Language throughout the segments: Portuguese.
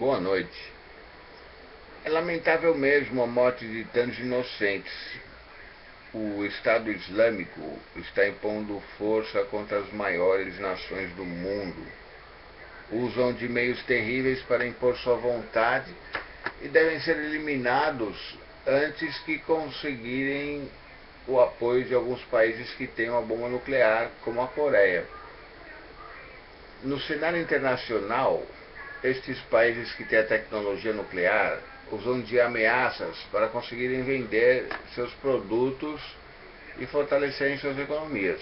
Boa noite. É lamentável mesmo a morte de tantos inocentes. O Estado Islâmico está impondo força contra as maiores nações do mundo. Usam de meios terríveis para impor sua vontade e devem ser eliminados antes que conseguirem o apoio de alguns países que têm uma bomba nuclear, como a Coreia. No cenário internacional, estes países que têm a tecnologia nuclear usam de ameaças para conseguirem vender seus produtos e fortalecerem suas economias,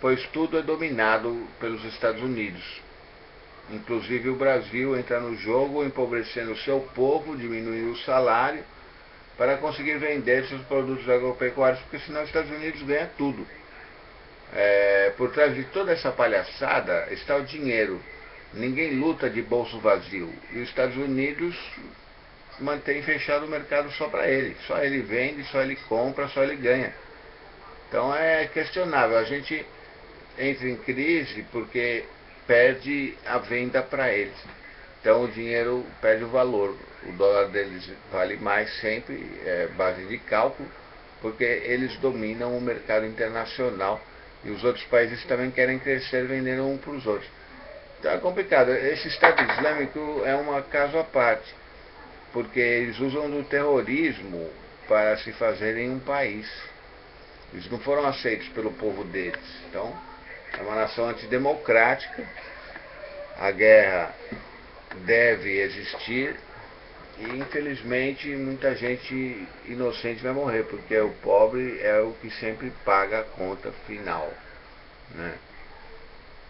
pois tudo é dominado pelos Estados Unidos. Inclusive o Brasil entra no jogo empobrecendo seu povo, diminuindo o salário, para conseguir vender seus produtos agropecuários, porque senão os Estados Unidos ganham tudo. É, por trás de toda essa palhaçada está o dinheiro. Ninguém luta de bolso vazio. E os Estados Unidos mantém fechado o mercado só para ele. Só ele vende, só ele compra, só ele ganha. Então é questionável. A gente entra em crise porque perde a venda para eles. Então o dinheiro perde o valor. O dólar deles vale mais sempre, é base de cálculo, porque eles dominam o mercado internacional e os outros países também querem crescer vendendo um para os outros. Então é complicado. Esse Estado Islâmico é um caso à parte, porque eles usam do terrorismo para se fazerem um país. Eles não foram aceitos pelo povo deles. Então, é uma nação antidemocrática. A guerra deve existir e infelizmente muita gente inocente vai morrer, porque o pobre é o que sempre paga a conta final. Né?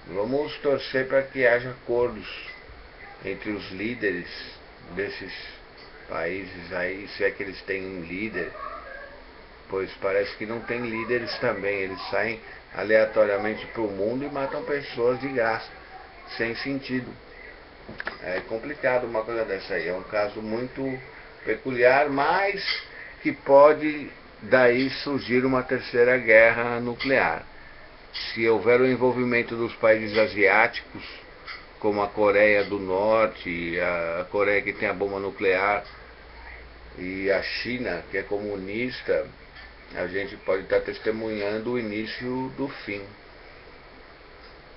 Vamos torcer para que haja acordos entre os líderes desses países aí, se é que eles têm um líder, pois parece que não tem líderes também, eles saem aleatoriamente para o mundo e matam pessoas de graça, sem sentido. É complicado uma coisa dessa aí. É um caso muito peculiar, mas que pode daí surgir uma terceira guerra nuclear. Se houver o envolvimento dos países asiáticos, como a Coreia do Norte, a Coreia que tem a bomba nuclear, e a China, que é comunista, a gente pode estar testemunhando o início do fim.